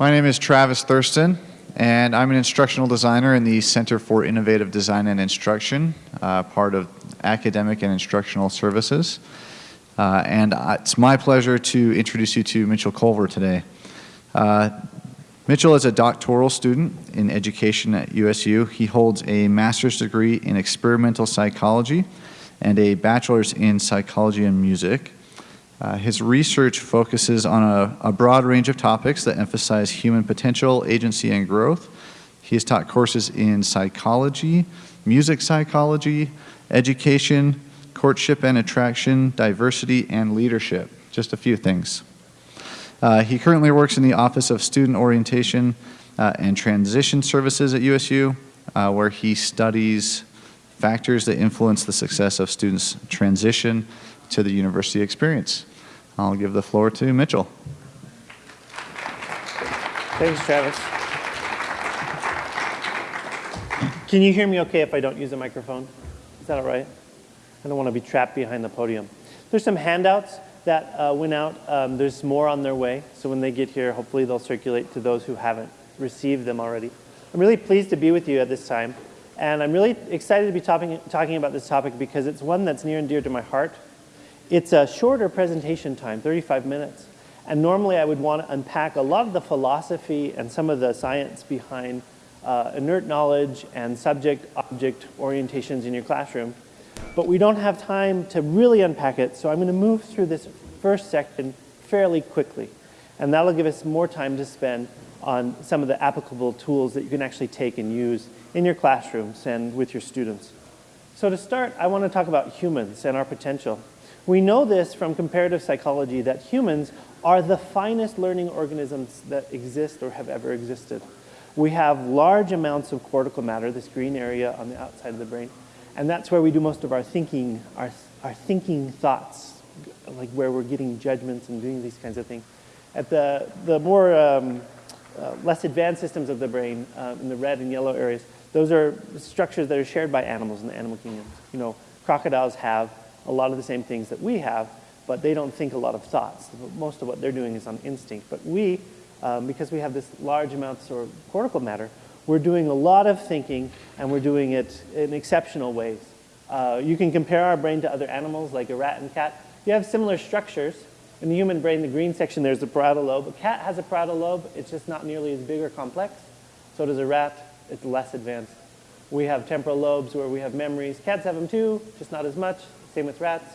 My name is Travis Thurston, and I'm an instructional designer in the Center for Innovative Design and Instruction, uh, part of Academic and Instructional Services. Uh, and it's my pleasure to introduce you to Mitchell Culver today. Uh, Mitchell is a doctoral student in education at USU. He holds a master's degree in experimental psychology and a bachelor's in psychology and music. Uh, his research focuses on a, a, broad range of topics that emphasize human potential, agency, and growth. He has taught courses in psychology, music psychology, education, courtship and attraction, diversity, and leadership. Just a few things. Uh, he currently works in the Office of Student Orientation uh, and Transition Services at USU, uh, where he studies factors that influence the success of students' transition to the university experience. I'll give the floor to Mitchell. Thanks, Travis. Can you hear me okay if I don't use a microphone? Is that all right? I don't want to be trapped behind the podium. There's some handouts that uh, went out. Um, there's more on their way. So when they get here, hopefully they'll circulate to those who haven't received them already. I'm really pleased to be with you at this time. And I'm really excited to be talking, talking about this topic because it's one that's near and dear to my heart. It's a shorter presentation time, 35 minutes. And normally I would want to unpack a lot of the philosophy and some of the science behind uh, inert knowledge and subject-object orientations in your classroom. But we don't have time to really unpack it, so I'm going to move through this first section fairly quickly. And that'll give us more time to spend on some of the applicable tools that you can actually take and use in your classrooms and with your students. So to start, I want to talk about humans and our potential. We know this from comparative psychology that humans are the finest learning organisms that exist or have ever existed. We have large amounts of cortical matter, this green area on the outside of the brain, and that's where we do most of our thinking, our, our thinking thoughts, like where we're getting judgments and doing these kinds of things. At the, the more um, uh, less advanced systems of the brain, uh, in the red and yellow areas, those are structures that are shared by animals in the animal kingdom. You know, crocodiles have a lot of the same things that we have, but they don't think a lot of thoughts. Most of what they're doing is on instinct. But we, um, because we have this large amounts of cortical matter, we're doing a lot of thinking and we're doing it in exceptional ways. Uh, you can compare our brain to other animals like a rat and cat. You have similar structures. In the human brain, the green section, there's the parietal lobe. A cat has a parietal lobe. It's just not nearly as big or complex. So does a rat it's less advanced. We have temporal lobes where we have memories. Cats have them too, just not as much. Same with rats.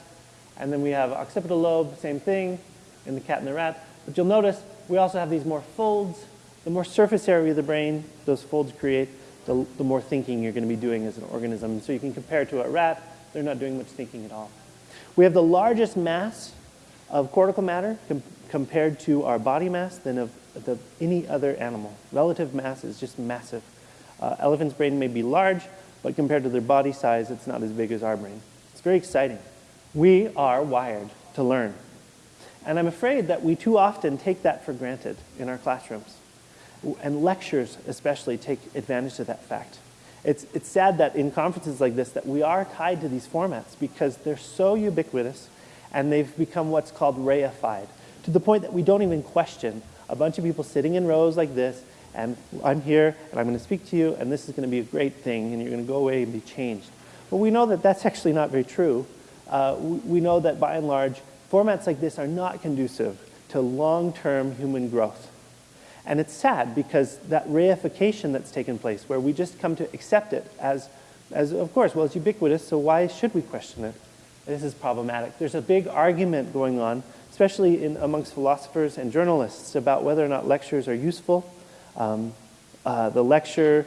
And then we have occipital lobe, same thing in the cat and the rat. But you'll notice we also have these more folds. The more surface area of the brain those folds create, the, the more thinking you're going to be doing as an organism. So you can compare to a rat, they're not doing much thinking at all. We have the largest mass of cortical matter com compared to our body mass than of the, any other animal. Relative mass is just massive. Uh, elephant's brain may be large, but compared to their body size, it's not as big as our brain. Very exciting. We are wired to learn. And I'm afraid that we too often take that for granted in our classrooms. And lectures especially take advantage of that fact. It's, it's sad that in conferences like this that we are tied to these formats because they're so ubiquitous and they've become what's called reified to the point that we don't even question a bunch of people sitting in rows like this and I'm here, and I'm going to speak to you, and this is going to be a great thing, and you're going to go away and be changed. But we know that that's actually not very true. Uh, we, we know that by and large, formats like this are not conducive to long-term human growth. And it's sad because that reification that's taken place, where we just come to accept it as, as of course, well, it's ubiquitous, so why should we question it? This is problematic. There's a big argument going on, especially in, amongst philosophers and journalists, about whether or not lectures are useful um, uh, the lecture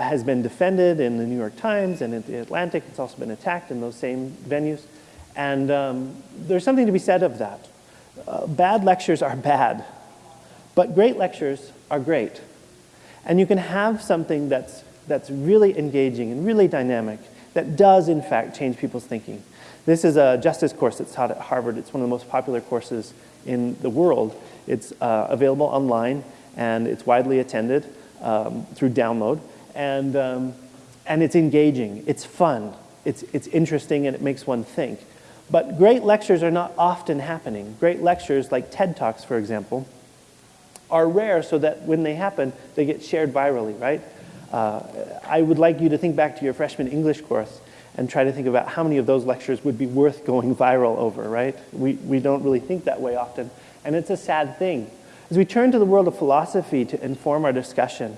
has been defended in the New York Times and in the Atlantic. It's also been attacked in those same venues. And um, there's something to be said of that. Uh, bad lectures are bad, but great lectures are great. And you can have something that's, that's really engaging and really dynamic that does, in fact, change people's thinking. This is a justice course that's taught at Harvard. It's one of the most popular courses in the world. It's uh, available online and it's widely attended um, through download. And, um, and it's engaging, it's fun, it's, it's interesting, and it makes one think. But great lectures are not often happening. Great lectures, like TED Talks, for example, are rare so that when they happen, they get shared virally, right? Uh, I would like you to think back to your freshman English course and try to think about how many of those lectures would be worth going viral over, right? We, we don't really think that way often, and it's a sad thing. As we turn to the world of philosophy to inform our discussion,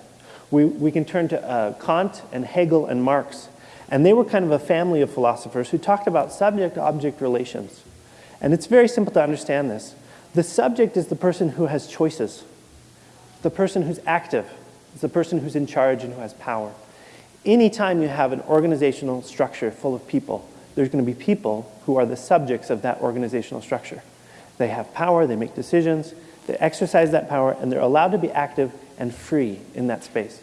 we, we can turn to uh, Kant and Hegel and Marx, and they were kind of a family of philosophers who talked about subject-object relations. And it's very simple to understand this. The subject is the person who has choices, the person who's active, is the person who's in charge and who has power. Anytime you have an organizational structure full of people, there's going to be people who are the subjects of that organizational structure. They have power, they make decisions, they exercise that power, and they're allowed to be active and free in that space.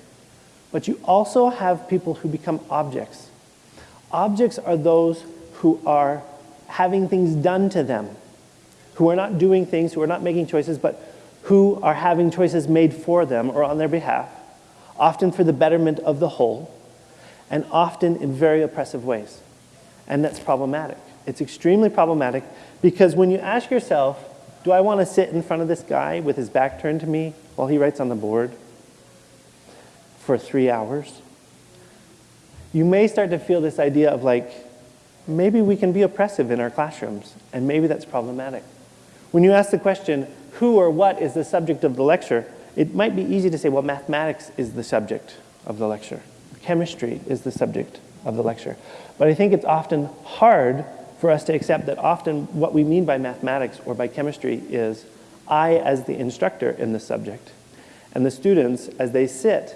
But you also have people who become objects. Objects are those who are having things done to them, who are not doing things, who are not making choices, but who are having choices made for them or on their behalf, often for the betterment of the whole, and often in very oppressive ways. And that's problematic. It's extremely problematic because when you ask yourself, do I want to sit in front of this guy with his back turned to me while he writes on the board for three hours? You may start to feel this idea of like, maybe we can be oppressive in our classrooms, and maybe that's problematic. When you ask the question, who or what is the subject of the lecture, it might be easy to say, well, mathematics is the subject of the lecture. Chemistry is the subject of the lecture. But I think it's often hard for us to accept that often what we mean by mathematics or by chemistry is I as the instructor in the subject. And the students, as they sit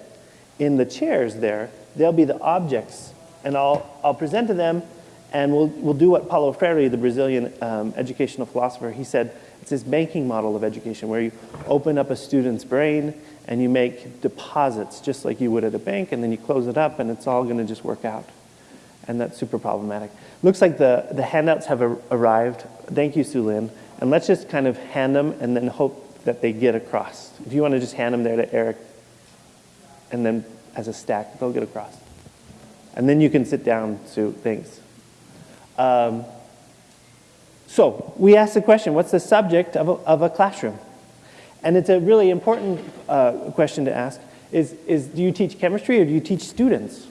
in the chairs there, they'll be the objects. And I'll, I'll present to them and we'll, we'll do what Paulo Freire, the Brazilian um, educational philosopher, he said, it's this banking model of education where you open up a student's brain and you make deposits just like you would at a bank and then you close it up and it's all going to just work out. And that's super problematic. Looks like the, the handouts have arrived. Thank you, Sue Lin. And let's just kind of hand them and then hope that they get across. If you want to just hand them there to Eric and then as a stack, they'll get across. And then you can sit down, Sue. Thanks. Um, so we asked the question, what's the subject of a, of a classroom? And it's a really important uh, question to ask, is, is do you teach chemistry or do you teach students?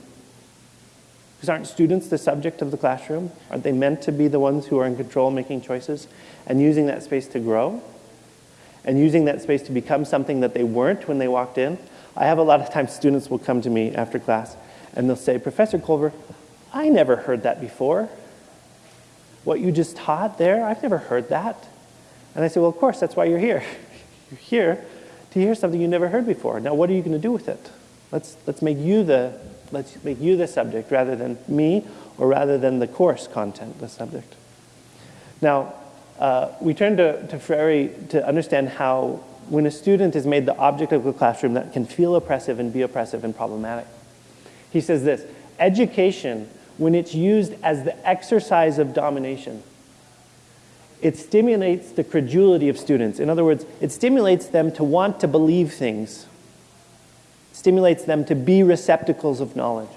Because aren't students the subject of the classroom? Aren't they meant to be the ones who are in control making choices and using that space to grow? And using that space to become something that they weren't when they walked in? I have a lot of times students will come to me after class and they'll say, Professor Culver, I never heard that before. What you just taught there, I've never heard that. And I say, well, of course, that's why you're here. you're here to hear something you never heard before. Now, what are you going to do with it? Let's, let's, make you the, let's make you the subject rather than me or rather than the course content, the subject. Now, uh, we turn to, to Freire to understand how when a student is made the object of the classroom that can feel oppressive and be oppressive and problematic. He says this, education when it's used as the exercise of domination. It stimulates the credulity of students. In other words, it stimulates them to want to believe things, stimulates them to be receptacles of knowledge.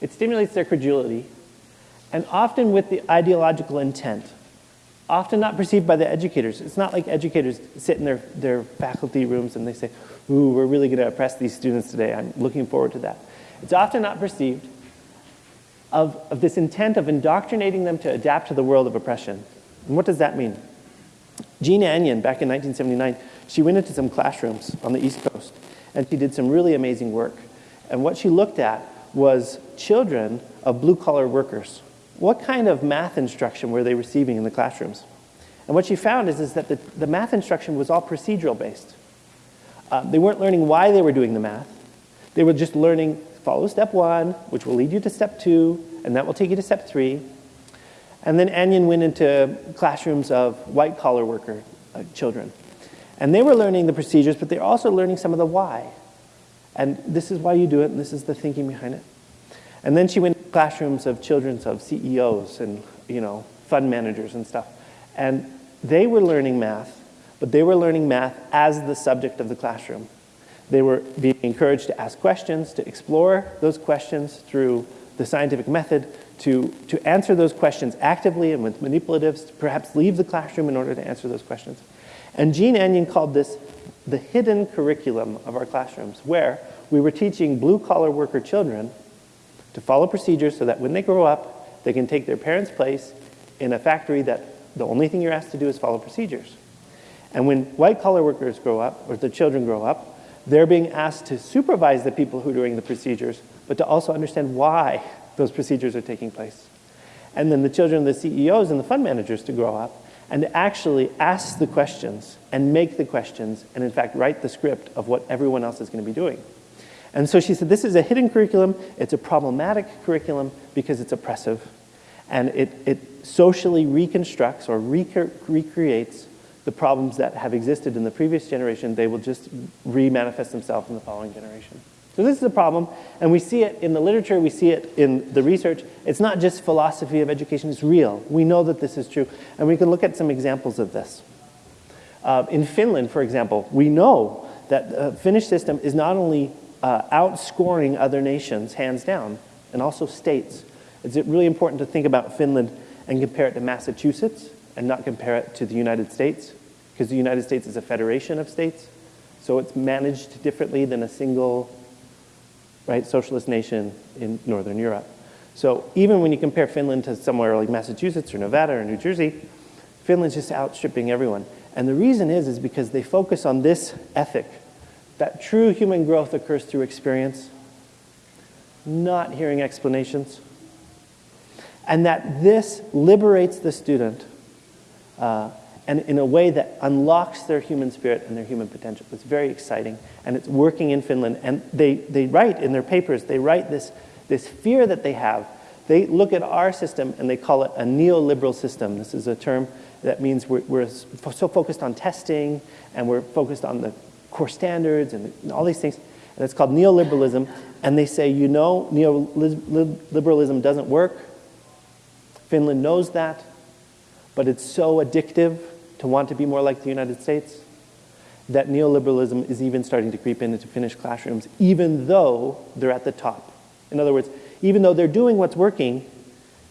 It stimulates their credulity, and often with the ideological intent, often not perceived by the educators. It's not like educators sit in their, their faculty rooms and they say, ooh, we're really going to oppress these students today. I'm looking forward to that. It's often not perceived of, of this intent of indoctrinating them to adapt to the world of oppression. And what does that mean? Jean Anyon, back in 1979, she went into some classrooms on the East Coast and she did some really amazing work. And what she looked at was children of blue collar workers. What kind of math instruction were they receiving in the classrooms? And what she found is, is that the, the math instruction was all procedural based. Uh, they weren't learning why they were doing the math. They were just learning follow step one, which will lead you to step two, and that will take you to step three. And then Anyon went into classrooms of white collar worker uh, children. And they were learning the procedures, but they're also learning some of the why. And this is why you do it, and this is the thinking behind it. And then she went to classrooms of children of CEOs and you know, fund managers and stuff. And they were learning math, but they were learning math as the subject of the classroom. They were being encouraged to ask questions, to explore those questions through the scientific method, to, to answer those questions actively and with manipulatives, to perhaps leave the classroom in order to answer those questions. And Jean Anyon called this the hidden curriculum of our classrooms, where we were teaching blue-collar worker children to follow procedures so that when they grow up, they can take their parents' place in a factory that the only thing you're asked to do is follow procedures. And when white-collar workers grow up, or the children grow up, they're being asked to supervise the people who are doing the procedures, but to also understand why those procedures are taking place. And then the children of the CEOs and the fund managers to grow up and to actually ask the questions and make the questions and in fact write the script of what everyone else is going to be doing. And so she said, this is a hidden curriculum. It's a problematic curriculum because it's oppressive. And it, it socially reconstructs or rec recreates the problems that have existed in the previous generation. They will just re-manifest themselves in the following generation. So this is a problem, and we see it in the literature, we see it in the research. It's not just philosophy of education, it's real. We know that this is true, and we can look at some examples of this. Uh, in Finland, for example, we know that the Finnish system is not only uh, outscoring other nations, hands down, and also states. It's really important to think about Finland and compare it to Massachusetts and not compare it to the United States, because the United States is a federation of states, so it's managed differently than a single right, socialist nation in Northern Europe. So even when you compare Finland to somewhere like Massachusetts or Nevada or New Jersey, Finland's just outstripping everyone. And the reason is, is because they focus on this ethic, that true human growth occurs through experience, not hearing explanations, and that this liberates the student uh, and in a way that unlocks their human spirit and their human potential. It's very exciting, and it's working in Finland. And they, they write in their papers, they write this, this fear that they have. They look at our system and they call it a neoliberal system. This is a term that means we're, we're so focused on testing and we're focused on the core standards and all these things. And it's called neoliberalism. And they say, you know, neoliberalism doesn't work. Finland knows that, but it's so addictive to want to be more like the United States, that neoliberalism is even starting to creep into Finnish classrooms, even though they're at the top. In other words, even though they're doing what's working,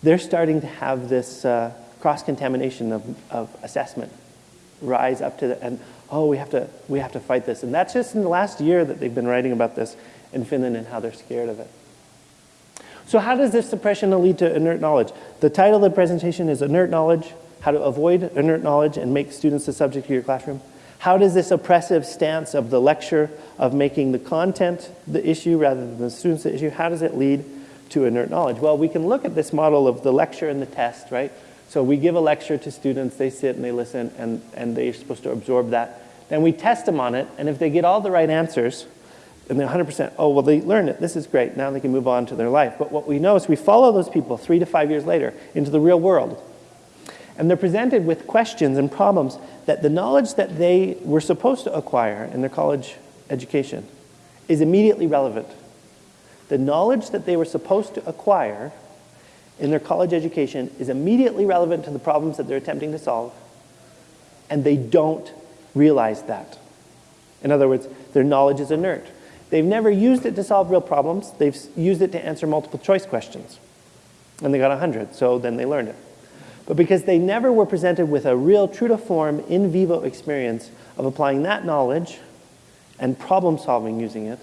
they're starting to have this uh, cross-contamination of, of assessment rise up to the, and oh, we have, to, we have to fight this. And that's just in the last year that they've been writing about this in Finland and how they're scared of it. So how does this suppression lead to inert knowledge? The title of the presentation is Inert Knowledge, how to avoid inert knowledge and make students the subject of your classroom. How does this oppressive stance of the lecture, of making the content the issue rather than the students the issue, how does it lead to inert knowledge? Well, we can look at this model of the lecture and the test, right? So we give a lecture to students, they sit and they listen, and, and they're supposed to absorb that. Then we test them on it, and if they get all the right answers, and they're 100%, oh, well, they learned it, this is great, now they can move on to their life. But what we know is we follow those people three to five years later into the real world. And they're presented with questions and problems that the knowledge that they were supposed to acquire in their college education is immediately relevant. The knowledge that they were supposed to acquire in their college education is immediately relevant to the problems that they're attempting to solve, and they don't realize that. In other words, their knowledge is inert. They've never used it to solve real problems. They've used it to answer multiple choice questions. And they got 100, so then they learned it but because they never were presented with a real true to form in vivo experience of applying that knowledge and problem solving using it,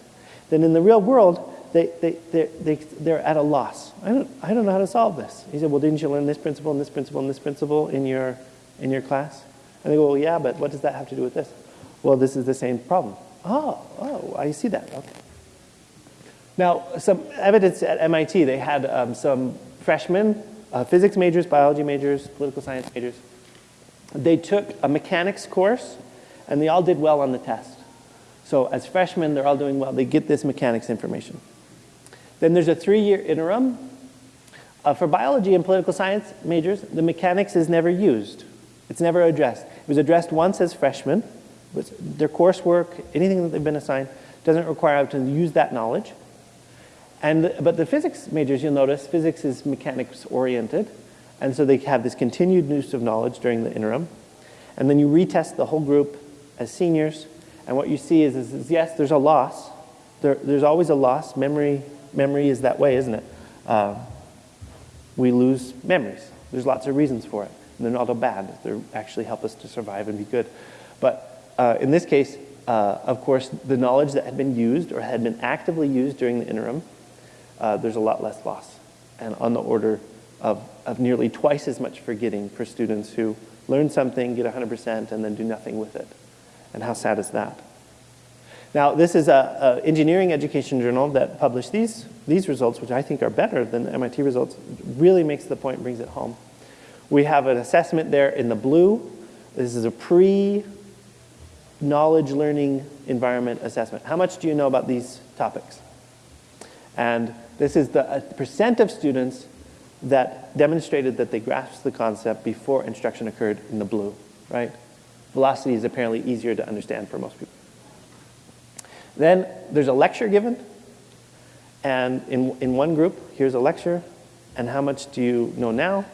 then in the real world, they, they, they're, they, they're at a loss. I don't, I don't know how to solve this. He said, well, didn't you learn this principle and this principle and this principle in your, in your class? And they go, well, yeah, but what does that have to do with this? Well, this is the same problem. Oh, oh, I see that, okay. Now, some evidence at MIT, they had um, some freshmen uh, physics majors, biology majors, political science majors. They took a mechanics course, and they all did well on the test. So as freshmen, they're all doing well. They get this mechanics information. Then there's a three-year interim. Uh, for biology and political science majors, the mechanics is never used. It's never addressed. It was addressed once as freshmen. Their coursework, anything that they've been assigned, doesn't require them to use that knowledge. And, but the physics majors, you'll notice, physics is mechanics oriented. And so they have this continued use of knowledge during the interim. And then you retest the whole group as seniors. And what you see is, is, is yes, there's a loss. There, there's always a loss. Memory, memory is that way, isn't it? Uh, we lose memories. There's lots of reasons for it. And they're not all bad. They actually help us to survive and be good. But uh, in this case, uh, of course, the knowledge that had been used or had been actively used during the interim, uh, there's a lot less loss. And on the order of, of nearly twice as much forgetting for students who learn something, get 100%, and then do nothing with it. And how sad is that? Now, this is a, engineering education journal that published these, these results, which I think are better than the MIT results. really makes the point, brings it home. We have an assessment there in the blue. This is a pre knowledge learning environment assessment. How much do you know about these topics? And this is the uh, percent of students that demonstrated that they grasped the concept before instruction occurred in the blue, right? Velocity is apparently easier to understand for most people. Then there's a lecture given, and in, in one group, here's a lecture, and how much do you know now?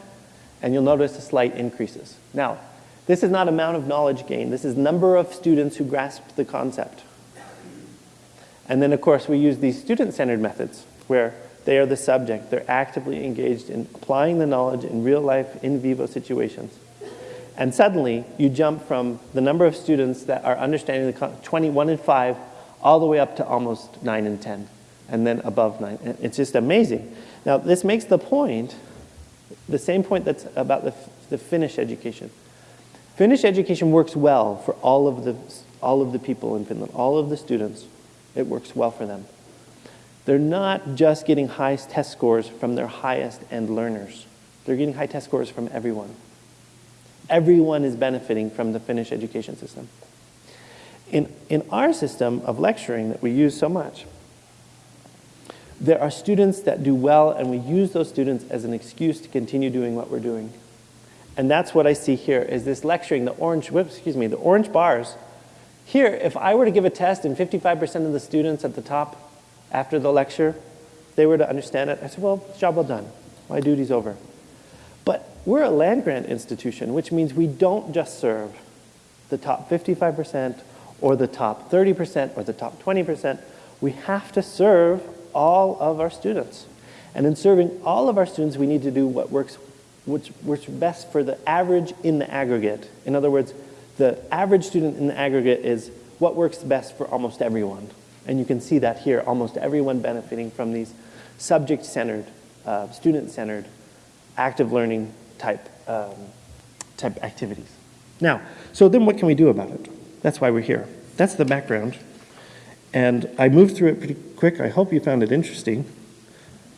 And you'll notice a slight increases. Now, this is not amount of knowledge gain. This is number of students who grasp the concept. And then, of course, we use these student-centered methods where they are the subject. They're actively engaged in applying the knowledge in real-life, in vivo situations. And suddenly, you jump from the number of students that are understanding the 21 and 5 all the way up to almost 9 and 10, and then above 9. It's just amazing. Now, this makes the point, the same point that's about the, the Finnish education. Finnish education works well for all of, the, all of the people in Finland, all of the students. It works well for them. They're not just getting high test scores from their highest end learners. They're getting high test scores from everyone. Everyone is benefiting from the Finnish education system. In, in our system of lecturing that we use so much, there are students that do well and we use those students as an excuse to continue doing what we're doing. And that's what I see here is this lecturing, the orange, whoops, excuse me, the orange bars. Here, if I were to give a test and 55% of the students at the top after the lecture, they were to understand it, I said, well, job well done. My duty's over. But we're a land grant institution, which means we don't just serve the top 55% or the top 30% or the top 20%. We have to serve all of our students. And in serving all of our students, we need to do what works which works best for the average in the aggregate. In other words, the average student in the aggregate is what works best for almost everyone. And you can see that here, almost everyone benefiting from these subject-centered, uh, student-centered, active learning type, um, type activities. Now, so then what can we do about it? That's why we're here. That's the background. And I moved through it pretty quick. I hope you found it interesting.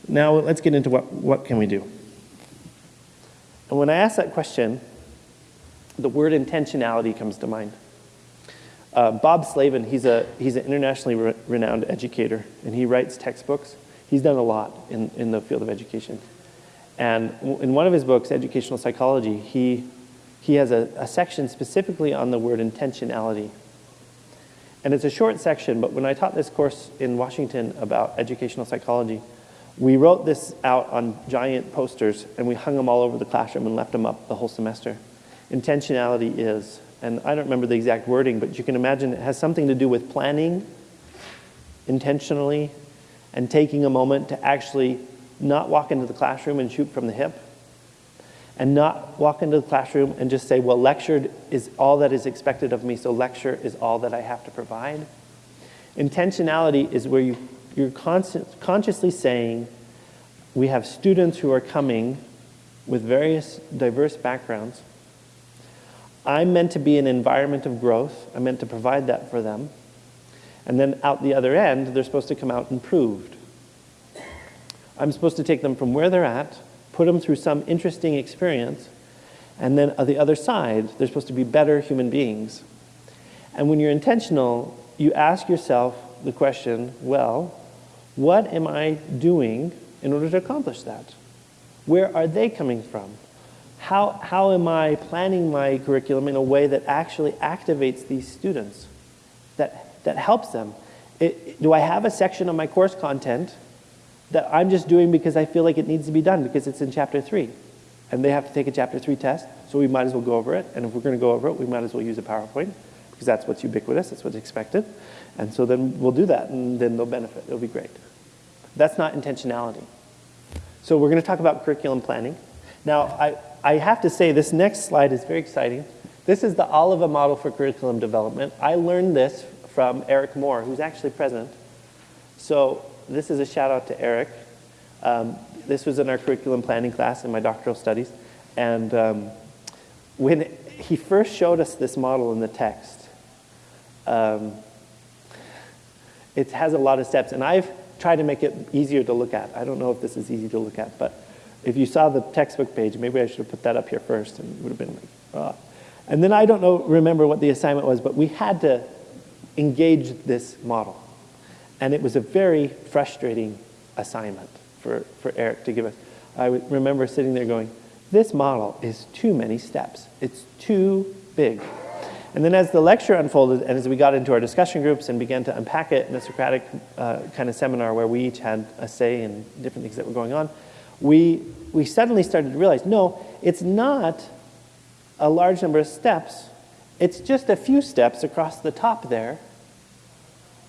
Now let's get into what, what can we do. And when I ask that question, the word intentionality comes to mind. Uh, Bob Slavin, he's, a, he's an internationally re renowned educator, and he writes textbooks. He's done a lot in, in the field of education. And in one of his books, Educational Psychology, he, he has a, a section specifically on the word intentionality. And it's a short section, but when I taught this course in Washington about educational psychology, we wrote this out on giant posters and we hung them all over the classroom and left them up the whole semester. Intentionality is, and I don't remember the exact wording, but you can imagine it has something to do with planning intentionally and taking a moment to actually not walk into the classroom and shoot from the hip and not walk into the classroom and just say, well, lectured is all that is expected of me, so lecture is all that I have to provide. Intentionality is where you you're consciously saying, we have students who are coming with various diverse backgrounds. I'm meant to be an environment of growth. I'm meant to provide that for them. And then out the other end, they're supposed to come out improved. I'm supposed to take them from where they're at, put them through some interesting experience, and then on the other side, they're supposed to be better human beings. And when you're intentional, you ask yourself the question, well, what am I doing in order to accomplish that? Where are they coming from? How, how am I planning my curriculum in a way that actually activates these students, that, that helps them? It, do I have a section of my course content that I'm just doing because I feel like it needs to be done because it's in chapter three? And they have to take a chapter three test, so we might as well go over it. And if we're going to go over it, we might as well use a PowerPoint because that's what's ubiquitous, that's what's expected. And so then we'll do that, and then they'll benefit. It'll be great. That's not intentionality. So we're going to talk about curriculum planning. Now, I, I have to say this next slide is very exciting. This is the Oliva model for curriculum development. I learned this from Eric Moore, who's actually present. So this is a shout out to Eric. Um, this was in our curriculum planning class in my doctoral studies. And um, when he first showed us this model in the text, um, it has a lot of steps. And I've tried to make it easier to look at. I don't know if this is easy to look at, but if you saw the textbook page, maybe I should have put that up here first and it would have been like, uh. And then I don't know, remember what the assignment was, but we had to engage this model. And it was a very frustrating assignment for, for Eric to give us. I remember sitting there going, this model is too many steps. It's too big. And then as the lecture unfolded and as we got into our discussion groups and began to unpack it in a Socratic uh, kind of seminar where we each had a say in different things that were going on, we, we suddenly started to realize, no, it's not a large number of steps. It's just a few steps across the top there,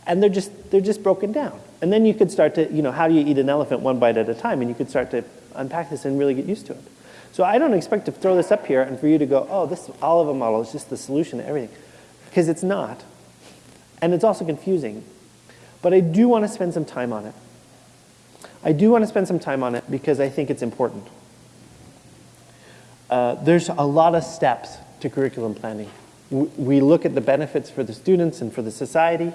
and they're just, they're just broken down. And then you could start to, you know, how do you eat an elephant one bite at a time? And you could start to unpack this and really get used to it. So I don't expect to throw this up here and for you to go, oh, this Oliva model is just the solution to everything. Because it's not. And it's also confusing. But I do want to spend some time on it. I do want to spend some time on it because I think it's important. Uh, there's a lot of steps to curriculum planning. We look at the benefits for the students and for the society.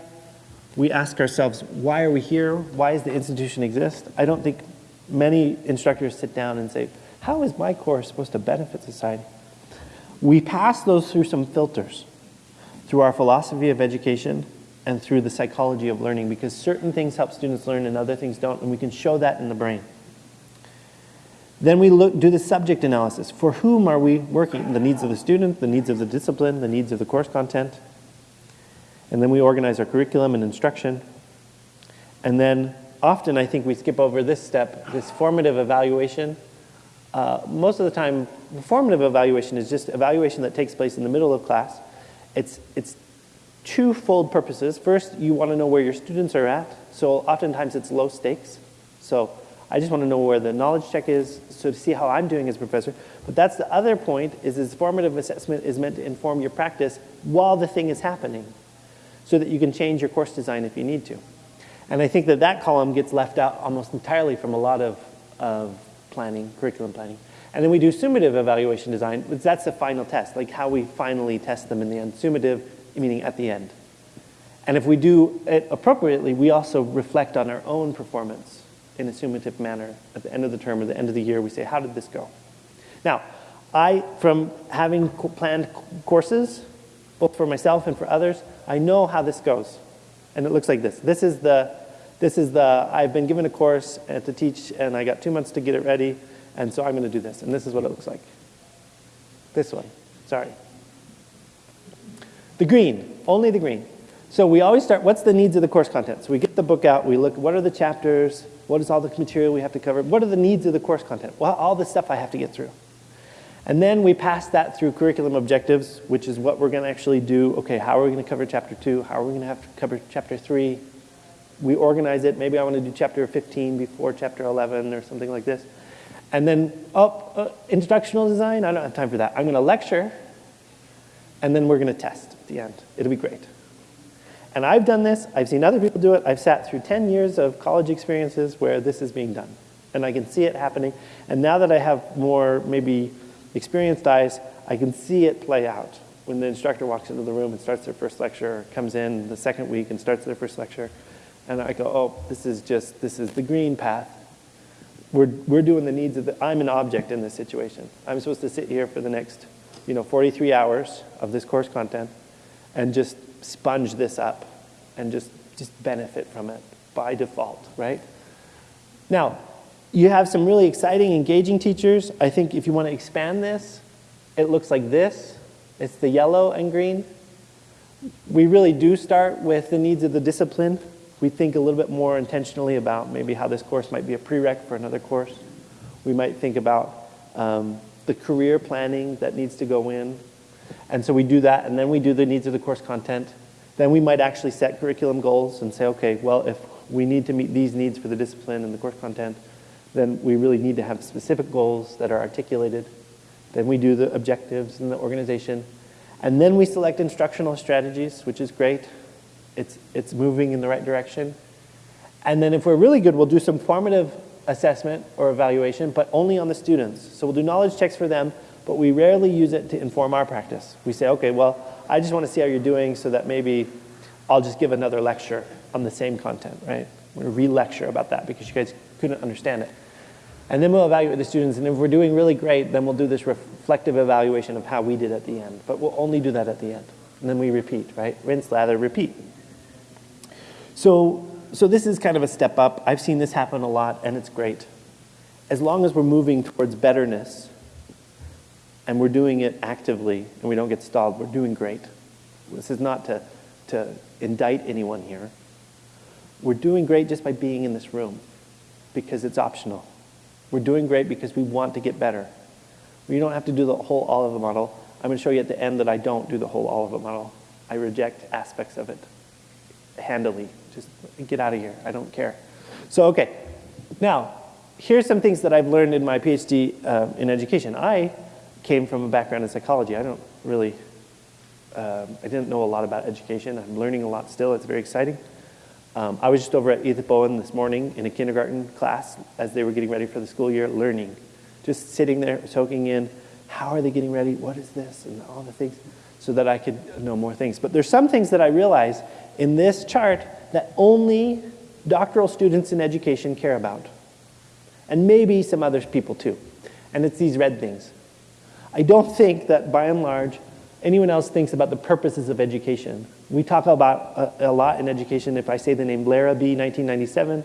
We ask ourselves, why are we here? Why does the institution exist? I don't think many instructors sit down and say, how is my course supposed to benefit society? We pass those through some filters, through our philosophy of education and through the psychology of learning, because certain things help students learn and other things don't, and we can show that in the brain. Then we look, do the subject analysis. For whom are we working? The needs of the student, the needs of the discipline, the needs of the course content. And then we organize our curriculum and instruction. And then often I think we skip over this step, this formative evaluation. Uh, most of the time, formative evaluation is just evaluation that takes place in the middle of class. It's, it's twofold purposes. First, you want to know where your students are at. So oftentimes it's low stakes. So I just want to know where the knowledge check is, so to see how I'm doing as a professor. But that's the other point, is this formative assessment is meant to inform your practice while the thing is happening, so that you can change your course design if you need to. And I think that that column gets left out almost entirely from a lot of, of planning, curriculum planning. And then we do summative evaluation design, that's the final test, like how we finally test them in the end. Summative, meaning at the end. And if we do it appropriately, we also reflect on our own performance in a summative manner at the end of the term or the end of the year. We say, how did this go? Now, I, from having planned courses, both for myself and for others, I know how this goes. And it looks like this. This is the, this is the, I've been given a course to teach and I got two months to get it ready. And so I'm going to do this. And this is what it looks like. This one. Sorry. The green. Only the green. So we always start, what's the needs of the course content? So we get the book out, we look, what are the chapters? What is all the material we have to cover? What are the needs of the course content? Well, all the stuff I have to get through. And then we pass that through curriculum objectives, which is what we're going to actually do. Okay, how are we going to cover chapter two? How are we going to have to cover chapter three? We organize it. Maybe I want to do chapter 15 before chapter 11 or something like this. And then, oh, uh, instructional design, I don't have time for that. I'm going to lecture, and then we're going to test at the end. It'll be great. And I've done this, I've seen other people do it, I've sat through 10 years of college experiences where this is being done. And I can see it happening. And now that I have more maybe experienced eyes, I can see it play out. When the instructor walks into the room and starts their first lecture, comes in the second week and starts their first lecture, and I go, oh, this is just, this is the green path. We're, we're doing the needs of the, I'm an object in this situation. I'm supposed to sit here for the next, you know, 43 hours of this course content and just sponge this up and just, just benefit from it by default, right? Now, you have some really exciting, engaging teachers. I think if you want to expand this, it looks like this. It's the yellow and green. We really do start with the needs of the discipline. We think a little bit more intentionally about maybe how this course might be a prereq for another course. We might think about um, the career planning that needs to go in. And so we do that, and then we do the needs of the course content. Then we might actually set curriculum goals and say, okay, well, if we need to meet these needs for the discipline and the course content, then we really need to have specific goals that are articulated. Then we do the objectives and the organization. And then we select instructional strategies, which is great. it's, it's moving in the right direction. And then if we're really good, we'll do some formative assessment or evaluation, but only on the students. So we'll do knowledge checks for them, but we rarely use it to inform our practice. We say, okay, well, I just want to see how you're doing so that maybe I'll just give another lecture on the same content, right? We'll re-lecture about that because you guys couldn't understand it. And then we'll evaluate the students, and if we're doing really great, then we'll do this reflective evaluation of how we did at the end. But we'll only do that at the end. And then we repeat, right? Rinse, lather, repeat. So, so this is kind of a step up. I've seen this happen a lot, and it's great. As long as we're moving towards betterness, and we're doing it actively, and we don't get stalled, we're doing great. This is not to, to indict anyone here. We're doing great just by being in this room because it's optional. We're doing great because we want to get better. You don't have to do the whole Oliva model. I'm going to show you at the end that I don't do the whole Oliva model. I reject aspects of it handily. Just get out of here. I don't care. So, okay. Now, here's some things that I've learned in my PhD uh, in education. I came from a background in psychology. I don't really, um, I didn't know a lot about education. I'm learning a lot still. It's very exciting. Um, I was just over at Edith Bowen this morning in a kindergarten class as they were getting ready for the school year, learning. Just sitting there, soaking in, how are they getting ready? What is this? And all the things, so that I could know more things. But there's some things that I realize in this chart that only doctoral students in education care about. And maybe some other people too. And it's these red things. I don't think that by and large anyone else thinks about the purposes of education. We talk about a, a lot in education. If I say the name Labaree 1997,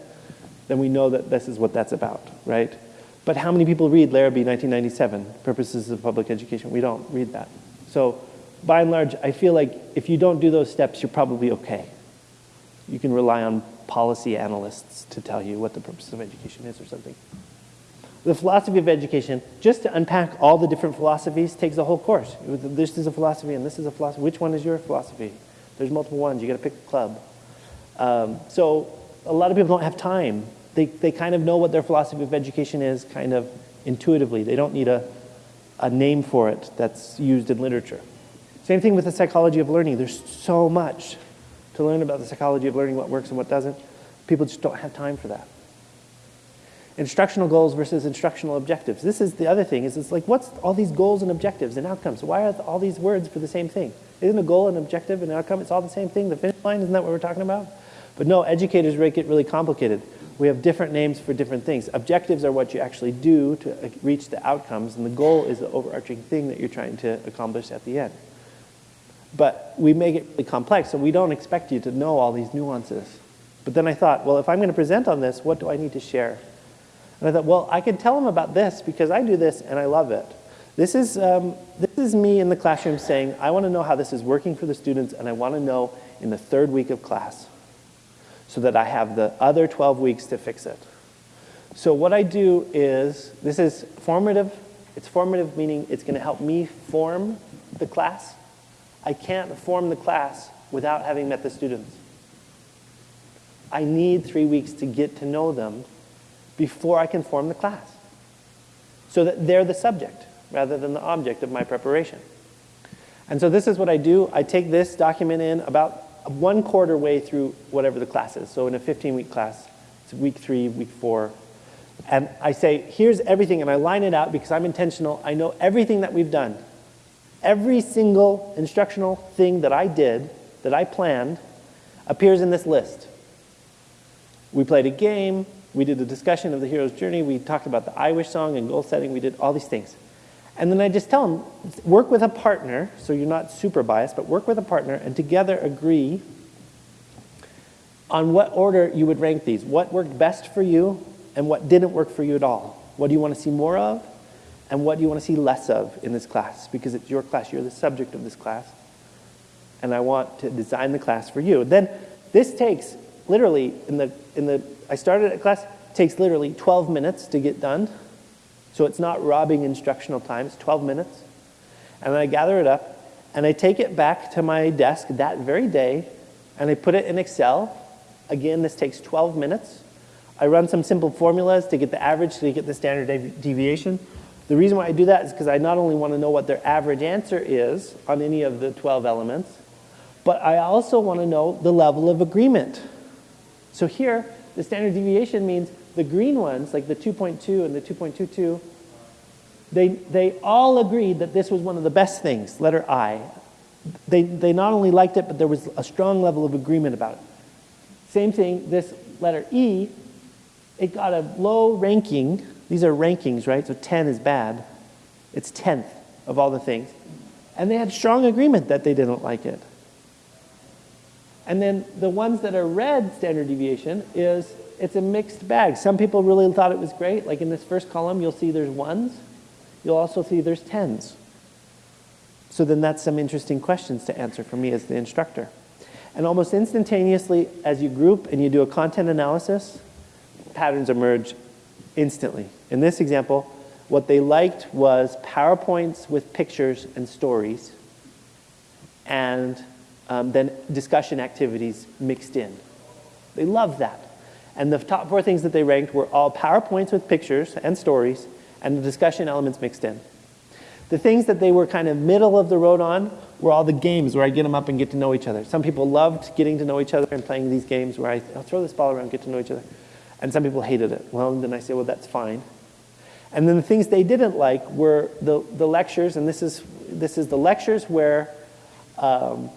then we know that this is what that's about, right? But how many people read Labaree 1997, Purposes of Public Education? We don't read that. So by and large, I feel like if you don't do those steps, you're probably okay. You can rely on policy analysts to tell you what the purpose of education is or something. The philosophy of education, just to unpack all the different philosophies, takes a whole course. This is a philosophy and this is a philosophy. Which one is your philosophy? There's multiple ones. You got to pick a club. Um, so a lot of people don't have time. They, they kind of know what their philosophy of education is kind of intuitively. They don't need a, a name for it that's used in literature. Same thing with the psychology of learning. There's so much to learn about the psychology of learning, what works and what doesn't. People just don't have time for that instructional goals versus instructional objectives. This is the other thing, is it's like, what's all these goals and objectives and outcomes? Why are all these words for the same thing? Isn't a goal, an objective, and an outcome, it's all the same thing? The finish line, isn't that what we're talking about? But no, educators make it really complicated. We have different names for different things. Objectives are what you actually do to reach the outcomes, and the goal is the overarching thing that you're trying to accomplish at the end. But we make it really complex, so we don't expect you to know all these nuances. But then I thought, well, if I'm going to present on this, what do I need to share? And I thought, well, I could tell them about this because I do this and I love it. This is, um, this is me in the classroom saying, I want to know how this is working for the students and I want to know in the third week of class so that I have the other 12 weeks to fix it. So what I do is, this is formative. It's formative meaning it's going to help me form the class. I can't form the class without having met the students. I need three weeks to get to know them before I can form the class. So that they're the subject rather than the object of my preparation. And so this is what I do. I take this document in about one quarter way through whatever the class is. So in a 15-week class, it's week three, week four. And I say, here's everything, and I line it out because I'm intentional. I know everything that we've done. Every single instructional thing that I did, that I planned, appears in this list. We played a game, we did a discussion of the hero's journey. We talked about the I Wish song and goal setting. We did all these things. And then I just tell them, work with a partner, so you're not super biased, but work with a partner and together agree on what order you would rank these. What worked best for you and what didn't work for you at all. What do you want to see more of and what do you want to see less of in this class? Because it's your class, you're the subject of this class. And I want to design the class for you. Then this takes literally in the, in the I started a class, takes literally 12 minutes to get done. So it's not robbing instructional time, it's 12 minutes. And then I gather it up and I take it back to my desk that very day and I put it in Excel. Again, this takes 12 minutes. I run some simple formulas to get the average, to get the standard deviation. The reason why I do that is because I not only want to know what their average answer is on any of the 12 elements, But I also want to know the level of agreement. So here, the standard deviation means the green ones, like the 2.2 and the 2.22, they, they all agreed that this was one of the best things, letter I. They, they not only liked it, but there was a strong level of agreement about it. Same thing, this letter E, it got a low ranking. These are rankings, right? So 10 is bad. It's 10th of all the things. And they had strong agreement that they didn't like it. And then the ones that are red standard deviation is it's a mixed bag. Some people really thought it was great. Like in this first column, you'll see there's ones. You'll also see there's tens. So then that's some interesting questions to answer for me as the instructor. And almost instantaneously, as you group and you do a content analysis, patterns emerge instantly. In this example, what they liked was PowerPoints with pictures and stories, and um, then discussion activities mixed in. They loved that. And the top four things that they ranked were all PowerPoints with pictures and stories, and the discussion elements mixed in. The things that they were kind of middle of the road on were all the games where I get them up and get to know each other. Some people loved getting to know each other and playing these games where I, will throw this ball around, get to know each other. And some people hated it. Well, then I say, well, that's fine. And then the things they didn't like were the, the lectures, and this is, this is the lectures where um,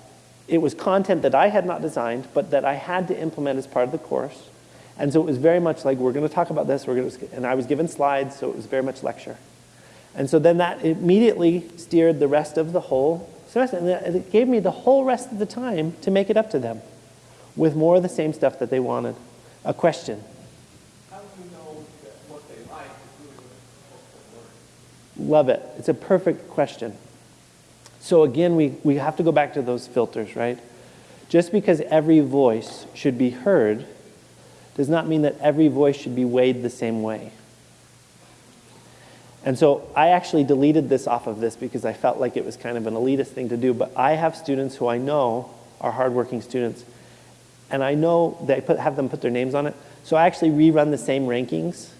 it was content that I had not designed, but that I had to implement as part of the course. And so it was very much like, we're going to talk about this, we're going to, and I was given slides, so it was very much lecture. And so then that immediately steered the rest of the whole semester. And it gave me the whole rest of the time to make it up to them with more of the same stuff that they wanted. A question. How do you know that what they like is really what they Love it. It's a perfect question. So again, we, we have to go back to those filters, right? Just because every voice should be heard does not mean that every voice should be weighed the same way. And so I actually deleted this off of this because I felt like it was kind of an elitist thing to do. But I have students who I know are hardworking students, and I know they put, have them put their names on it. So I actually rerun the same rankings,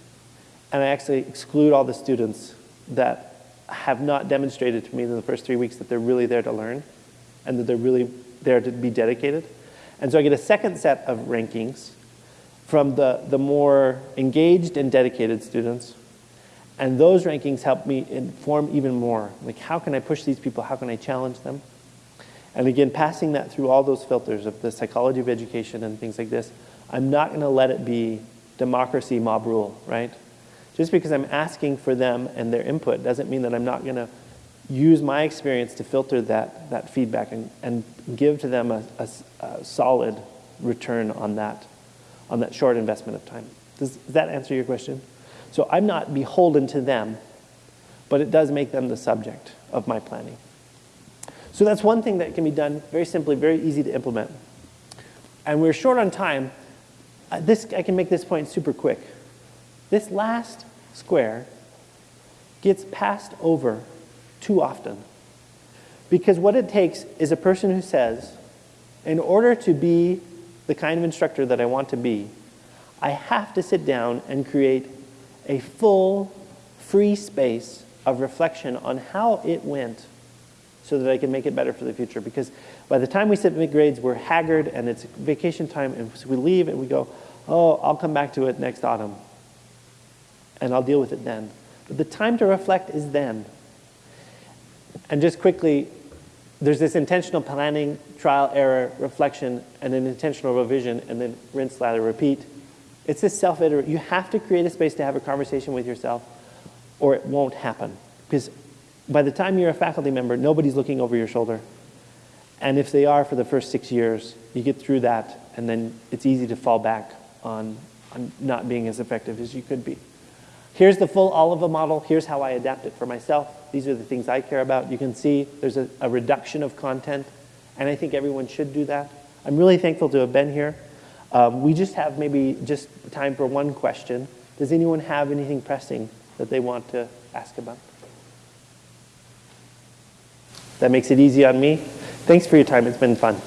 and I actually exclude all the students that have not demonstrated to me in the first three weeks that they're really there to learn and that they're really there to be dedicated. And so I get a second set of rankings from the, the more engaged and dedicated students. And those rankings help me inform even more. Like, how can I push these people? How can I challenge them? And again, passing that through all those filters of the psychology of education and things like this, I'm not going to let it be democracy, mob rule, right? Just because I'm asking for them and their input doesn't mean that I'm not going to use my experience to filter that, that feedback and, and give to them a, a, a solid return on that, on that short investment of time. Does, does that answer your question? So I'm not beholden to them, but it does make them the subject of my planning. So that's one thing that can be done very simply, very easy to implement. And we're short on time. Uh, this, I can make this point super quick. This last square gets passed over too often. Because what it takes is a person who says, in order to be the kind of instructor that I want to be, I have to sit down and create a full, free space of reflection on how it went so that I can make it better for the future. Because by the time we submit grades, we're haggard and it's vacation time, and so we leave and we go, oh, I'll come back to it next autumn and I'll deal with it then. But the time to reflect is then. And just quickly, there's this intentional planning, trial, error, reflection, and an intentional revision, and then rinse, lather, repeat. It's this self iterate. You have to create a space to have a conversation with yourself, or it won't happen. Because by the time you're a faculty member, nobody's looking over your shoulder. And if they are for the first six years, you get through that, and then it's easy to fall back on, on not being as effective as you could be. Here's the full Oliva model. Here's how I adapt it for myself. These are the things I care about. You can see there's a, a reduction of content, and I think everyone should do that. I'm really thankful to have been here. Um, we just have maybe just time for one question. Does anyone have anything pressing that they want to ask about? That makes it easy on me. Thanks for your time. It's been fun.